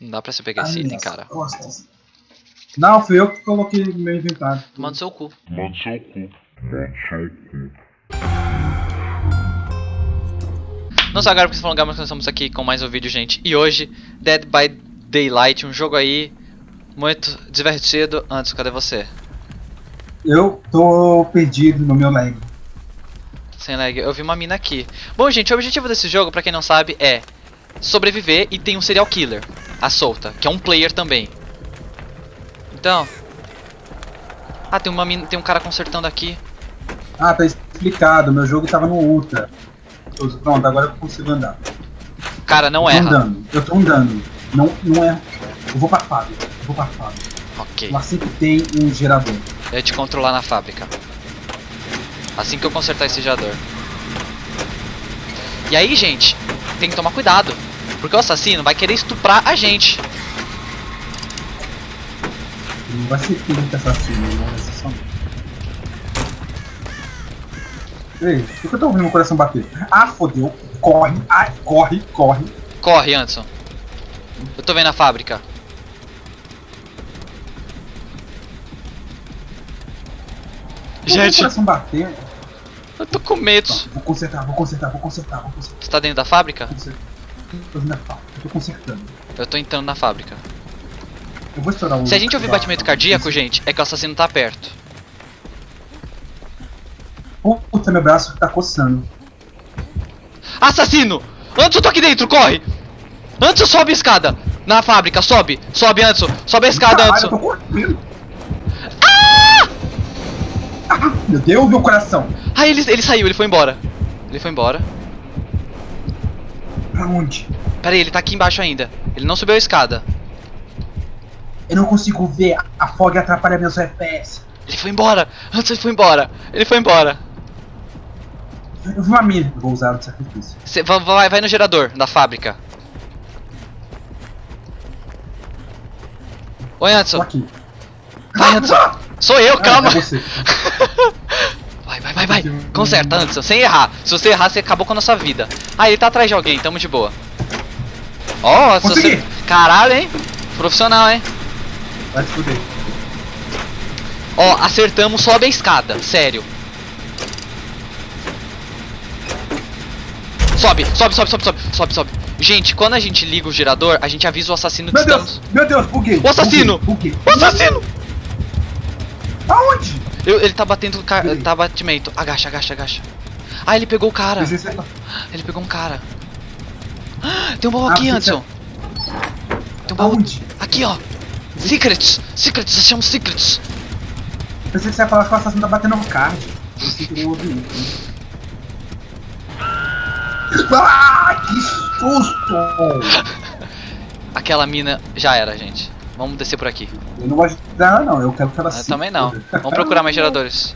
Não dá pra você pegar esse Ai, item, minhas cara. costas. Não, fui eu que coloquei no meu inventário. Manda seu cu. Manda seu cu. Manda seu cu. Não só agora porque falando mas nós estamos aqui com mais um vídeo, gente. E hoje, Dead by Daylight, um jogo aí muito divertido. Antes, cadê você? Eu tô perdido no meu leg. Sem lag, eu vi uma mina aqui. Bom, gente, o objetivo desse jogo, pra quem não sabe, é sobreviver e tem um serial killer, a solta, que é um player também. Então. Ah, tem uma mina, tem um cara consertando aqui. Ah, tá explicado. Meu jogo tava no Ultra. Pronto, agora eu consigo andar. Cara, não eu tô erra. andando. Eu tô andando. Não, não é. Eu vou pra fábrica. Eu vou pra fábrica. Ok. Lá sempre tem um gerador. Eu ia te controlar na fábrica. Assim que eu consertar esse gerador. E aí, gente, tem que tomar cuidado. Porque o assassino vai querer estuprar a gente. Não vai ser filho que assassino, não vai ser só. Ei, por que eu tô ouvindo meu coração bater? Ah, fodeu. Corre, ai, corre, corre. Corre, Anderson. Eu tô vendo a fábrica. Por que Meu Gente, coração bater. eu tô com medo. Tá, vou consertar, vou consertar, vou consertar, vou consertar. Você tá dentro da fábrica? Consertar. Fazendo a falta, eu tô consertando. Eu tô entrando na fábrica. Eu vou estourar o. Se a gente ouvir batimento cardíaco, gente, é que o assassino tá perto. Puta, meu braço tá coçando. Assassino! Anderson, tô aqui dentro, corre! Anderson, sobe a escada! Na fábrica, sobe! Sobe, Anderson! Sobe a escada, Caralho, eu Anderson! tô correndo. Ah! Meu Deus, meu coração. Ah, ele, ele saiu, ele foi embora. Ele foi embora. Pra onde? Pera aí, ele tá aqui embaixo ainda. Ele não subiu a escada. Eu não consigo ver. A fog atrapalha meus FPS. Ele foi embora! Anderson, ele foi embora! Ele foi embora! Eu vi uma mina. Vou usar o sacrifício. Cê, vai, vai, no gerador da fábrica. Oi, Tô Anderson. aqui. Vai, Anderson. Sou eu, Ah, calma. é você. Vai, vai, vai, vai. Conserta, Anderson, sem errar. Se você errar, você acabou com a nossa vida. Ah, ele tá atrás de alguém, tamo de boa. Ó, se você... Consegui. Caralho, hein? Profissional, hein? Vai se fuder. Ó, acertamos, sobe a escada, sério. Sobe, sobe, sobe, sobe, sobe, sobe, sobe. Gente, quando a gente liga o gerador, a gente avisa o assassino que Meu estamos... Deus, meu Deus, buguei. O assassino! Buguei. O assassino! Eu- ele tá batendo, ca... Tá batimento. Agacha, agacha, agacha. Ah, ele pegou o cara. É- Ele pegou um cara. Ah, Tem um baú Ah, aqui, você Anderson. Tem um baú Aonde? aqui, ó. Secrets, secrets, achamos secrets. Pensei que você ia falar que o assassino tá batendo no card. Eu sei que eu ouvi isso. Ah, que susto! Aquela mina já era, gente. Vamos descer por aqui. Eu não gosto dela, não. Eu quero que ela Eu também não. Vamos procurar mais geradores.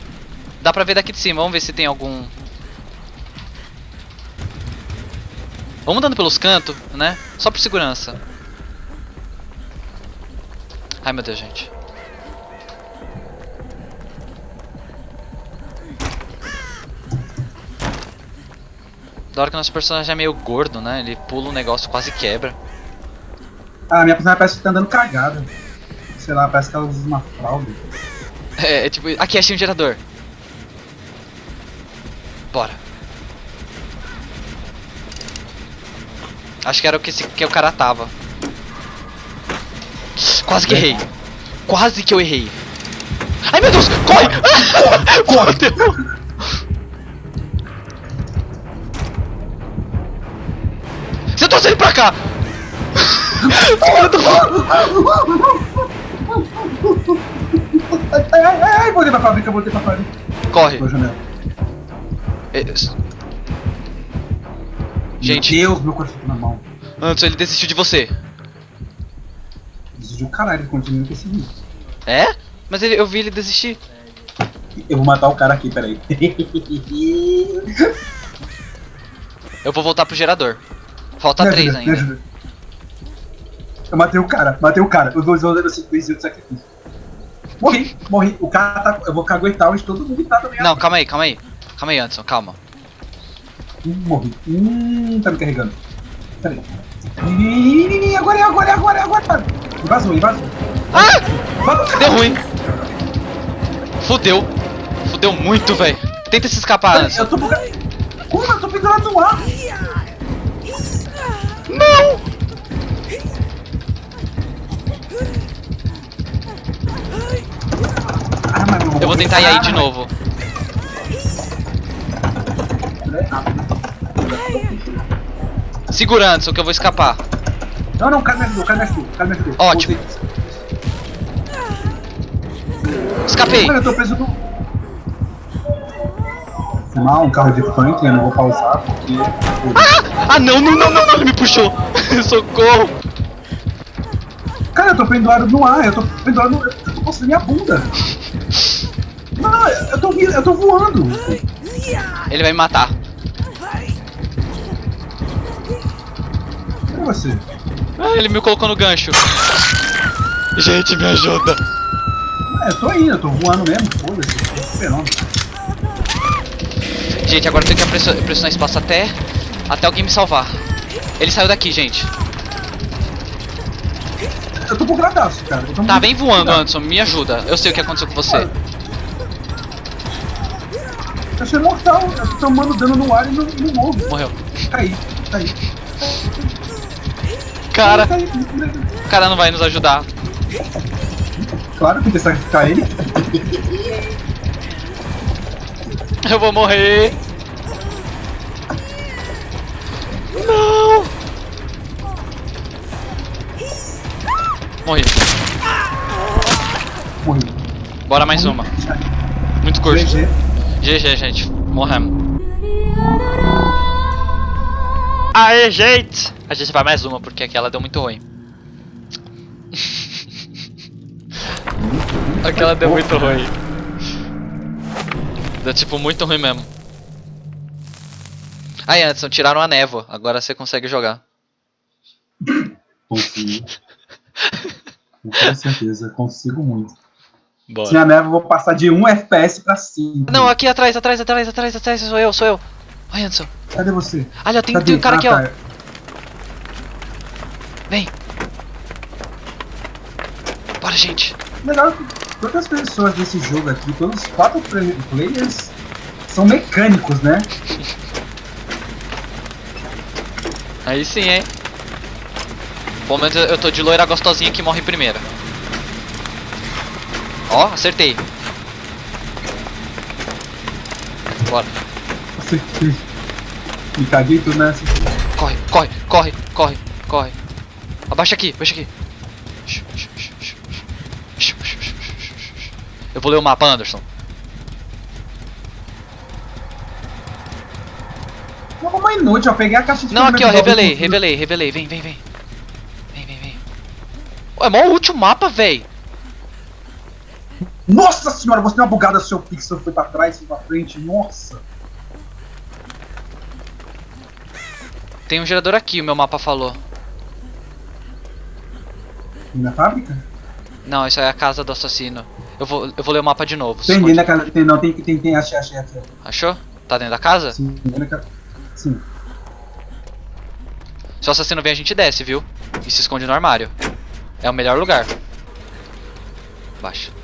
Dá pra ver daqui de cima, vamos ver se tem algum. Vamos andando pelos cantos, né? Só por segurança. Ai meu Deus, gente. Da hora que nosso personagem é meio gordo, né? Ele pula um negócio quase quebra. Ah, minha personagem parece que tá andando cagada. Sei lá, parece que ela usa uma fralda. É, é tipo. Aqui, achei um gerador. Bora. Acho que era o que, esse, que o cara tava. Quase que errei. Quase que eu errei. Ai meu Deus! Corre! Corre! Fudeu. Você trouxe ele pra cá! Filho do- Ai, ai, ai, voltei pra fábrica, voltei pra fábrica. Corre. Janela. É, Gente, Meu Deus, meu coração tá na mão. Antes ele desistiu de você. Desistiu o caralho, ele continua vídeo. É? Mas ele- eu vi ele desistir. Eu vou matar o cara aqui, peraí. Eu vou voltar pro gerador. Falta Me três ajuda, ainda. Eu matei o cara, matei o cara. Os dois vão dando sequência de sacrifício. Morri, morri. O cara tá. Eu vou caguetar onde todo mundo tá também. Não, calma aí, calma aí. Calma aí, Anderson, calma. Hum, morri. Hum, tá me carregando. Peraí. Ih, Agora é agora, é agora, é agora. vazou, ele vazou. Ah! Vazou. Deu ruim. Fudeu. Fudeu muito, velho. Tenta se escapar antes. Eu tô buga... Como? Eu tô pendurado no ar. Não! Eu vou tentar ir aí de novo. Segura Anderson que eu vou escapar. Não, não, o cara me ajudou, o cara me ajudou, o cara me ajudou. Ótimo. Escapei. Mano, eu tô preso no... Não, um carro de funk, eu não vou pausar porque... Ah, não, não, não, não, não, ele me puxou. Socorro. Cara, eu tô pendurado no ar, eu tô pendurado no... Eu tô postando minha bunda. Não, eu tô, eu tô voando. Ele vai me matar. Cadê você? Ah, ele me colocou no gancho. Gente, me ajuda. Ah, eu tô indo, eu tô voando mesmo, foda-se. fenômeno. Gente, agora eu tenho que pressionar, pressionar espaço até, até alguém me salvar. Ele saiu daqui, gente. Eu tô bugadaço, cara. Eu tô Tá, vem voando, bugado. Anderson. Me ajuda. Eu sei o que aconteceu com você. Eu sou imortal, eu tô tomando dano no ar e não, não morro. Morreu. Caí, caí. Cara, Caí, o cara não vai nos ajudar. Claro que tem que sacrificar ele. Eu vou morrer. Não. Morri. Morri. Bora mais uma. Muito curto. GG. Gente. Morremos. Aê, gente! A gente vai mais uma, porque aquela deu muito ruim. aquela deu muito ruim. Deu tipo muito ruim mesmo. Aí, Anderson, tiraram a névoa. Agora você consegue jogar. Consigo. Com certeza, consigo muito. Se Bora. minha neve eu vou passar de 1 FPS pra 5. Não, aqui atrás, atrás, atrás, atrás, atrás, sou eu, sou eu. Ai, Anderson. Cadê você? Olha, tem, Cadê? tem um cara Ah, aqui, ó. tá. Vem. Bora, gente. Legal que todas as pessoas desse jogo aqui, todos os quatro play- players são mecânicos, né? Aí sim, hein? Pelo menos eu eu tô de loira gostosinha que morre primeiro. Ó, acertei. Bora. Acertei. Me caguei tudo nessa. Corre, corre, corre, corre, corre. Abaixa aqui, abaixa aqui. Eu vou ler o mapa, Anderson. Uma inútil, eu peguei a caixa de Não, aqui ó, revelei, revelei, revelei. Vem, vem, vem. Vem, vem, vem. Ô, é mó útil o mapa, véi. Nossa senhora, você deu uma bugada, seu pixel foi pra trás, foi pra frente, nossa. Tem um gerador aqui, o meu mapa falou. Na fábrica? Não, isso é a casa do assassino. Eu vou, eu vou ler o mapa de novo. Tem dentro da casa, tem, não, tem, tem, tem, achei, achei, achei. Achou? Tá dentro da casa? Sim, dentro da casa. Sim. Se o assassino vem, a gente desce, viu? E se esconde no armário. É o melhor lugar. Baixa.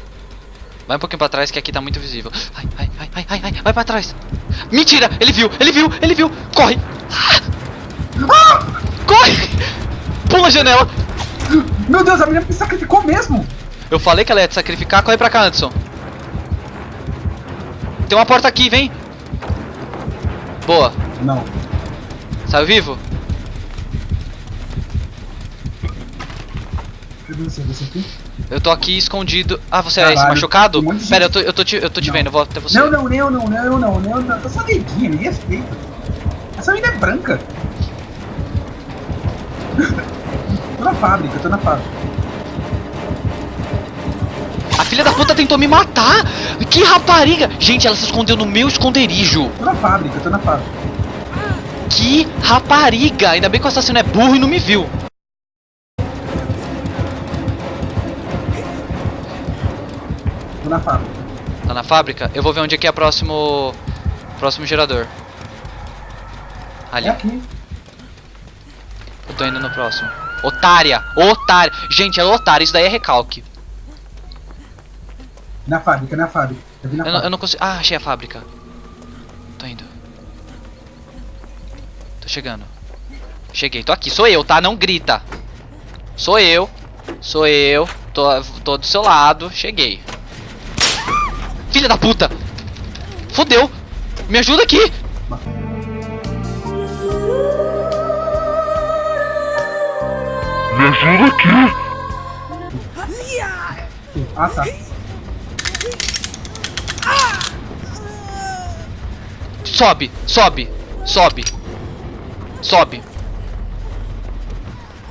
Vai um pouquinho pra trás que aqui tá muito visível. Ai, ai, ai, ai, ai, ai, vai pra trás. Mentira! Ele viu, ele viu, ele viu! Corre! Ah! Corre! Pula a janela! Meu Deus, a menina me sacrificou mesmo! Eu falei que ela ia te sacrificar, corre pra cá, Anderson. Tem uma porta aqui, vem! Boa. Não. Saiu vivo? Cadê você? Você aqui? Eu tô aqui escondido. Ah, você é esse Caralho, machucado? um Pera, eu tô, eu tô te, eu tô te Não. vendo, vou até você. Não, não, não, não, não, não, não, não. Eu sou neguinha, me respeita. Essa menina é branca. tô na fábrica, tô na fábrica. A filha da puta tentou me matar! Que rapariga! Gente, ela se escondeu no meu esconderijo. Tô na fábrica, tô na fábrica. Que rapariga! Ainda bem que o assassino é burro e não me viu. Tô na fábrica. Tá na fábrica? Eu vou ver onde é que é o próximo. Próximo gerador. Ali. É aqui. Eu tô indo no próximo. Otária! Otária! Gente, é otária, isso daí é recalque. Na fábrica, na fábrica. Eu vi na Eu não, fábrica. eu não consigo. Ah, achei a fábrica. Tô indo. Tô chegando. Cheguei, tô aqui. Sou eu, tá? Não grita. Sou eu. Sou eu. Tô, tô do seu lado. Cheguei. Filha da puta! Fodeu! Me ajuda aqui! Me ajuda aqui! Ah, tá. Sobe, sobe, sobe. Sobe.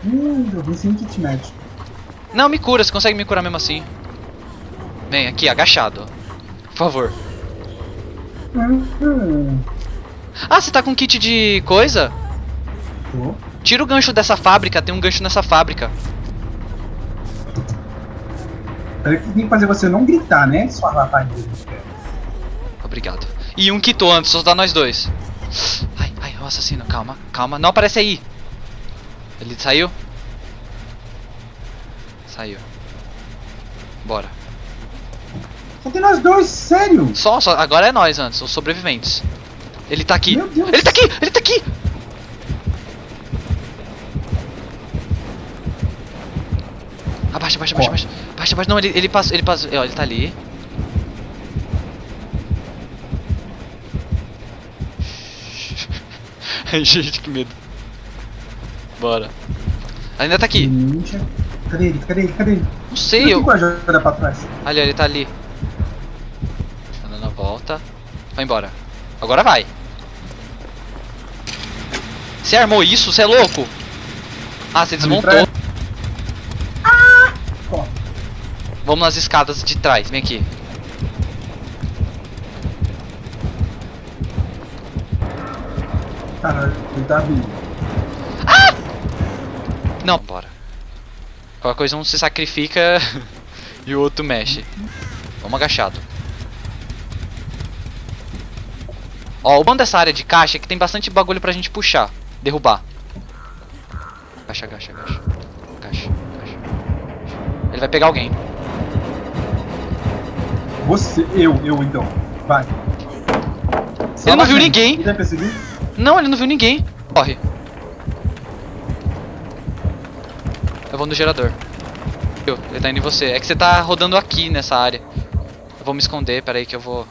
Hum, eu vi sem kit médico. Não, me cura, você consegue me curar mesmo assim. Vem aqui, agachado. Por favor. Hum, hum. Ah, você tá com kit de coisa? Tô. Tira o gancho dessa fábrica, tem um gancho nessa fábrica. Peraí que tem que fazer você não gritar, né? Sua rapariga. Obrigado. E um quitou antes, só dá nós dois. Ai, ai, o assassino, calma, calma. Não aparece aí. Ele saiu? Saiu. Bora. Só tem nós dois, sério? Só, só, agora é nós antes, os sobreviventes. Ele tá aqui. Meu Deus. Ele tá aqui, ele tá aqui. Abaixa, abaixa, abaixa, abaixa. Abaixa, abaixa. Não, ele, ele passou, ele passou. Ó, ele tá ali. Gente, que medo. Bora. Ainda tá aqui. Cadê ele? Cadê ele? Cadê ele? Não sei, eu. trás. Ali, ele tá ali. Vai embora. Agora vai. Você armou isso? Você é louco? Ah, você desmontou. Ó, Vamos nas escadas de trás. Vem aqui. cara, ele tá vindo. Não, bora. Qualquer coisa um se sacrifica e o outro mexe. Vamos agachado. Ó, o bom dessa área de caixa é que tem bastante bagulho pra gente puxar. Derrubar. Agacha, agacha, agacha. Agacha, agacha. Ele vai pegar alguém. Você, eu, eu então. Vai. Ele não viu ninguém. Ele vai perseguir? Não, ele não viu ninguém. Corre. Eu vou no gerador. Eu, Ele tá indo em você. É que você tá rodando aqui nessa área. Eu vou me esconder, peraí que eu vou.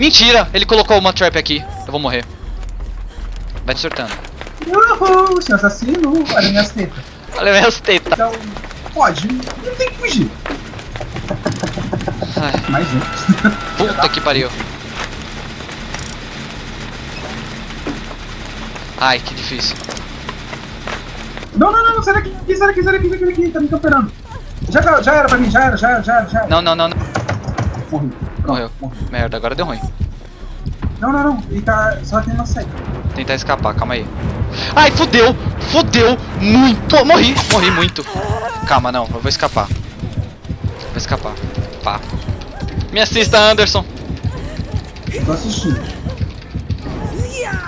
Mentira! Ele colocou uma trap aqui. Eu vou morrer. Vai te surtando. Uhul, seu assassino. Olha minhas tetas. Olha minhas tetas. Então, pode. Não tem que fugir. Ai, Mais um. puta que pariu. Ai, que difícil. Não, não, não, sai daqui, sai daqui, sai daqui, sai daqui, tá me camperando. Já, já era pra mim, já era, já era, já era, já era. Não, não, não, não. Morri. Morreu. morri. Merda, agora deu ruim. Não, não, não, ele tá só uma saída. Tentar escapar, calma aí. Ai, fudeu! Fudeu! Muito! Morri! Morri muito! Calma, não, eu vou escapar. Vou escapar. Pá. Me assista, Anderson! Eu tô assistindo.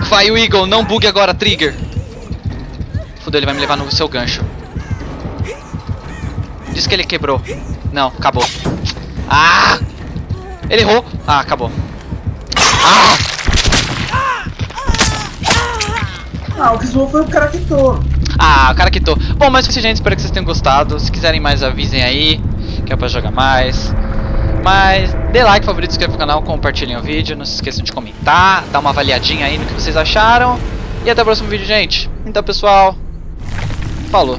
Vai, o Eagle, não bugue agora, Trigger! Fudeu, ele vai me levar no seu gancho. Diz que ele quebrou. Não, acabou. Ah! Ele errou! Ah, acabou. Ah! Ah, o que zoou foi o cara que tô. Ah, o cara que tô. Bom, mas foi isso, gente. Espero que vocês tenham gostado. Se quiserem mais, avisem aí. Que é pra jogar mais. Mas dê like, favorito, inscreva no canal, compartilhem o vídeo. Não se esqueçam de comentar, dar uma avaliadinha aí no que vocês acharam. E até o próximo vídeo, gente. Então, pessoal. Falou.